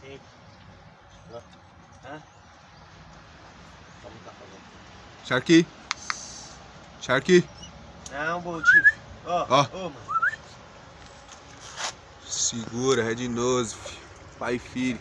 Quem? Hã? Como tá fazendo? Sharky. Sharky. Não, Bolt. Ó, Ó. ó, mano. Segura, Red Nose, filho. Pai e filho.